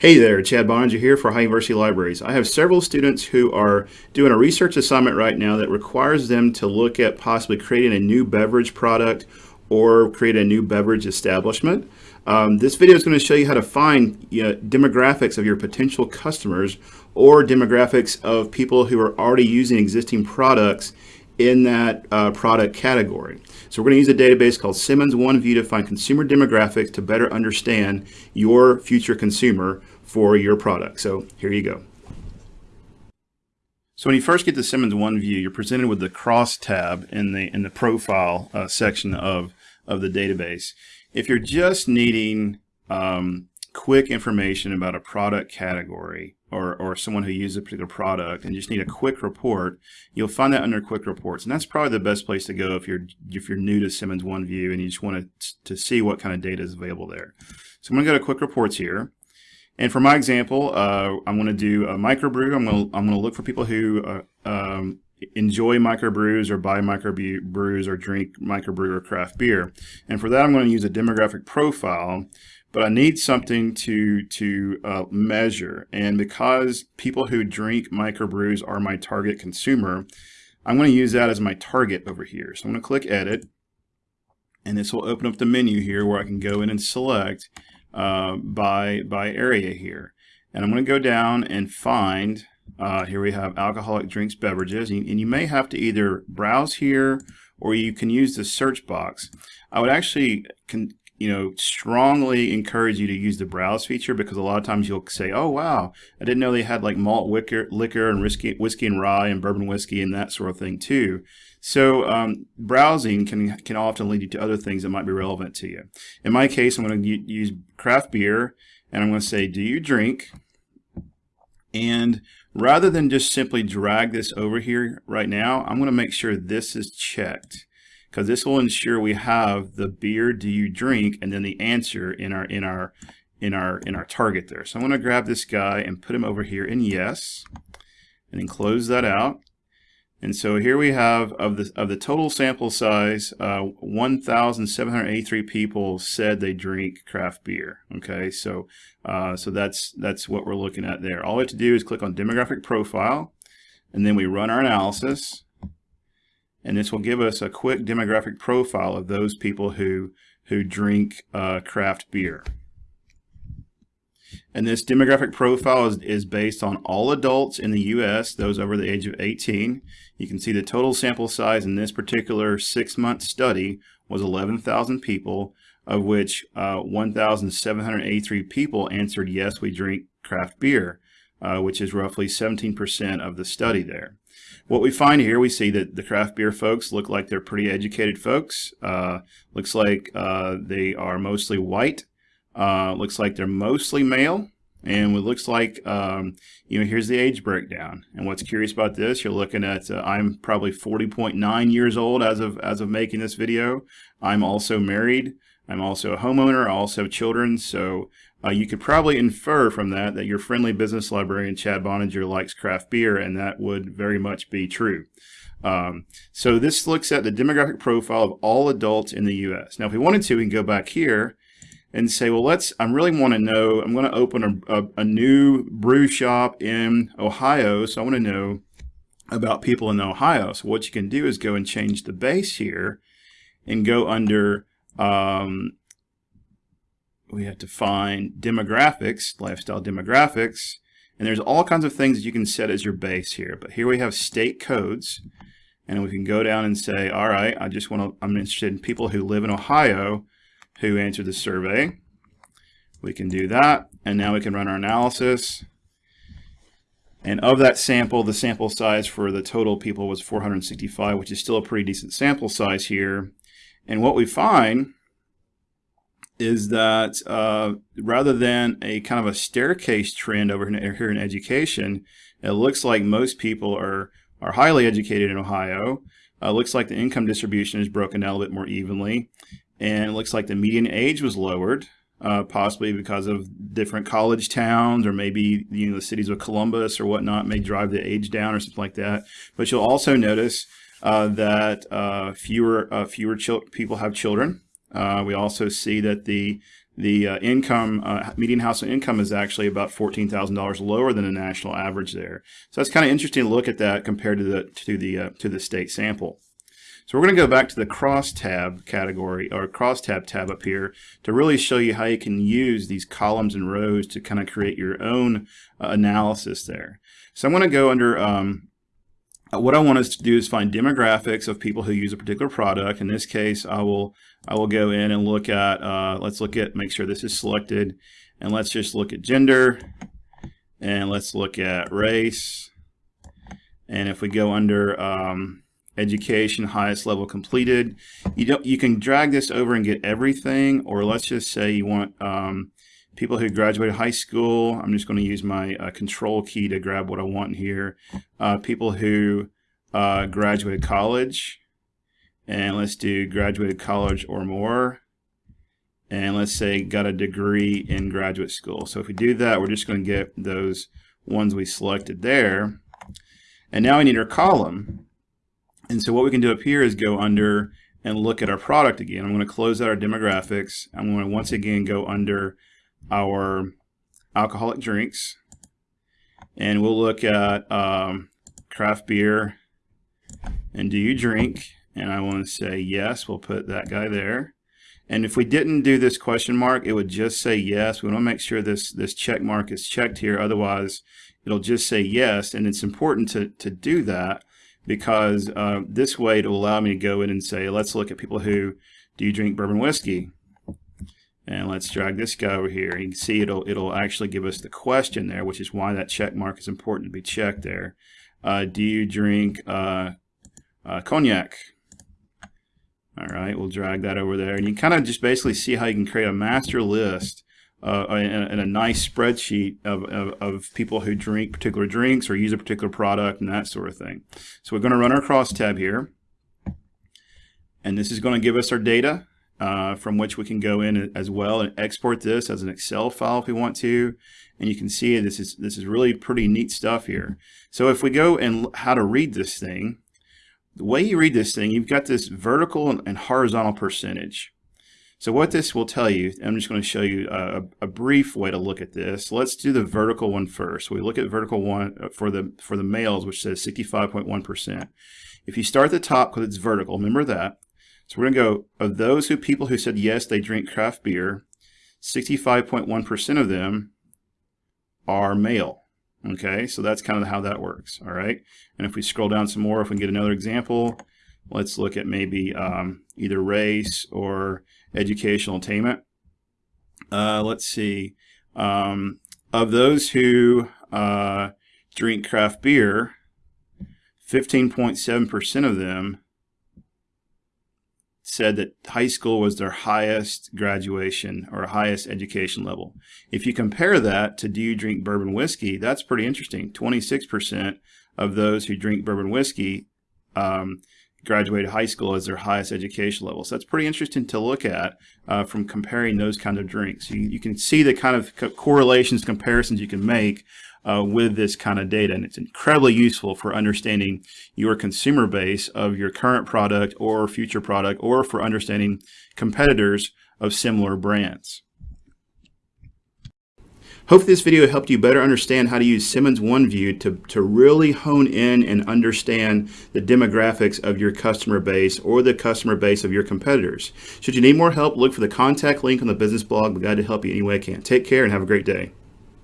Hey there, Chad Boeninger here for Ohio University Libraries. I have several students who are doing a research assignment right now that requires them to look at possibly creating a new beverage product or create a new beverage establishment. Um, this video is going to show you how to find you know, demographics of your potential customers or demographics of people who are already using existing products in that uh, product category. So we're going to use a database called Simmons OneView to find consumer demographics to better understand your future consumer for your product. So here you go. So when you first get to Simmons OneView, you're presented with the cross tab in the in the profile uh, section of of the database. If you're just needing um, quick information about a product category or, or someone who uses a particular product and just need a quick report, you'll find that under quick reports. And that's probably the best place to go if you're if you're new to Simmons OneView and you just want to, to see what kind of data is available there. So I'm going to go to quick reports here. And for my example, uh, I'm going to do a microbrew. I'm going to, I'm going to look for people who uh, um, enjoy microbrews or buy microbrews or drink microbrew or craft beer. And for that, I'm going to use a demographic profile but I need something to to uh, measure. And because people who drink microbrews are my target consumer, I'm going to use that as my target over here. So I'm going to click Edit, and this will open up the menu here where I can go in and select uh, by by area here. And I'm going to go down and find. Uh, here we have alcoholic drinks, beverages, and, you may have to either browse here or you can use the search box. I would actually you know, strongly encourage you to use the browse feature because a lot of times you'll say, oh, wow, I didn't know they had like malt liquor, liquor and whiskey, whiskey and rye and bourbon whiskey and that sort of thing too. So um, browsing can, can often lead you to other things that might be relevant to you. In my case, I'm going to use craft beer and I'm going to say, do you drink? And rather than just simply drag this over here right now, I'm going to make sure this is checked because this will ensure we have the beer do you drink and then the answer in our in our in our in our target there. So I'm going to grab this guy and put him over here in yes and then close that out. And so here we have of the of the total sample size, uh, 1,783 people said they drink craft beer. Okay, so uh, so that's that's what we're looking at there. All we have to do is click on demographic profile, and then we run our analysis and this will give us a quick demographic profile of those people who who drink uh, craft beer. And this demographic profile is, is based on all adults in the U.S., those over the age of 18. You can see the total sample size in this particular six-month study was 11,000 people, of which uh, 1,783 people answered yes, we drink craft beer, uh, which is roughly 17% of the study there. What we find here, we see that the craft beer folks look like they're pretty educated folks. Uh, looks like uh, they are mostly white. Uh, looks like they're mostly male. And it looks like, um, you know, here's the age breakdown. And what's curious about this, you're looking at, uh, I'm probably 40.9 years old as of, as of making this video. I'm also married. I'm also a homeowner. I also have children. So uh, you could probably infer from that that your friendly business librarian, Chad Boeninger, likes craft beer, and that would very much be true. Um, so this looks at the demographic profile of all adults in the U.S. Now, if we wanted to, we can go back here and say, well, let's, I really want to know, I'm going to open a, a, a new brew shop in Ohio, so I want to know about people in Ohio. So what you can do is go and change the base here and go under um, we have to find demographics, lifestyle demographics, and there's all kinds of things that you can set as your base here. But here we have state codes, and we can go down and say, all right, I just want to, I'm interested in people who live in Ohio who answered the survey. We can do that, and now we can run our analysis. And of that sample, the sample size for the total people was 465, which is still a pretty decent sample size here. And what we find is that uh, rather than a kind of a staircase trend over here in education, it looks like most people are, are highly educated in Ohio. Uh, looks like the income distribution is broken down a little bit more evenly. And it looks like the median age was lowered, uh, possibly because of different college towns or maybe you know the cities of Columbus or whatnot may drive the age down or something like that. But you'll also notice uh, that uh, fewer uh, fewer people have children. Uh, we also see that the the uh, income, uh, median household income is actually about $14,000 lower than the national average there. So that's kind of interesting to look at that compared to the, to the, uh, to the state sample. So we're going to go back to the crosstab category or crosstab tab up here to really show you how you can use these columns and rows to kind of create your own uh, analysis there. So I'm going to go under um, uh, what I want us to do is find demographics of people who use a particular product. In this case, I will I will go in and look at, uh, let's look at, make sure this is selected, and let's just look at gender, and let's look at race, and if we go under um, education, highest level completed, you don't you can drag this over and get everything, or let's just say you want um, people who graduated high school. I'm just going to use my uh, control key to grab what I want here. Uh, people who uh, graduated college, and let's do graduated college or more. And let's say got a degree in graduate school. So if we do that, we're just going to get those ones we selected there. And now we need our column. And so what we can do up here is go under and look at our product again. I'm going to close out our demographics. I'm going to once again go under our alcoholic drinks. And we'll look at um, craft beer and do you drink? and I want to say yes, we'll put that guy there. And if we didn't do this question mark, it would just say yes. We want to make sure this, this check mark is checked here. Otherwise, it'll just say yes. And it's important to, to do that because uh, this way it'll allow me to go in and say, let's look at people who do you drink bourbon whiskey? And let's drag this guy over here. You can see it'll, it'll actually give us the question there, which is why that check mark is important to be checked there. Uh, do you drink uh, uh cognac? All right, we'll drag that over there. And you kind of just basically see how you can create a master list uh, and, a nice spreadsheet of, of, of, people who drink particular drinks or use a particular product and that sort of thing. So we're going to run our crosstab here. And this is going to give us our data uh, from which we can go in as well and export this as an Excel file if we want to. And you can see this is, this is really pretty neat stuff here. So if we go and how to read this thing, the way you read this thing, you've got this vertical and horizontal percentage. So what this will tell you, I'm just going to show you a, a, brief way to look at this. Let's do the vertical one first. We look at vertical one uh, for the for the males, which says 65.1%. If you start at the top because it's vertical, remember that. So we're going to go, of those who people who said yes, they drink craft beer, 65.1% of them are male. Okay, so that's kind of how that works, all right? And if we scroll down some more, if we get another example, let's look at maybe um, either race or educational attainment. Uh, let's see. Um, of those who uh, drink craft beer, 15.7% of them said that high school was their highest graduation or highest education level. If you compare that to do you drink bourbon whiskey, that's pretty interesting. 26% of those who drink bourbon whiskey um, graduated high school as their highest education level. So that's pretty interesting to look at uh, from comparing those kind of drinks. You, you can see the kind of co correlations, comparisons you can make uh, with this kind of data. And it's incredibly useful for understanding your consumer base of your current product or future product, or for understanding competitors of similar brands. Hope this video helped you better understand how to use Simmons OneView to, to really hone in and understand the demographics of your customer base or the customer base of your competitors. Should you need more help, look for the contact link on the business blog. We're glad to help you any way I can. Take care and have a great day.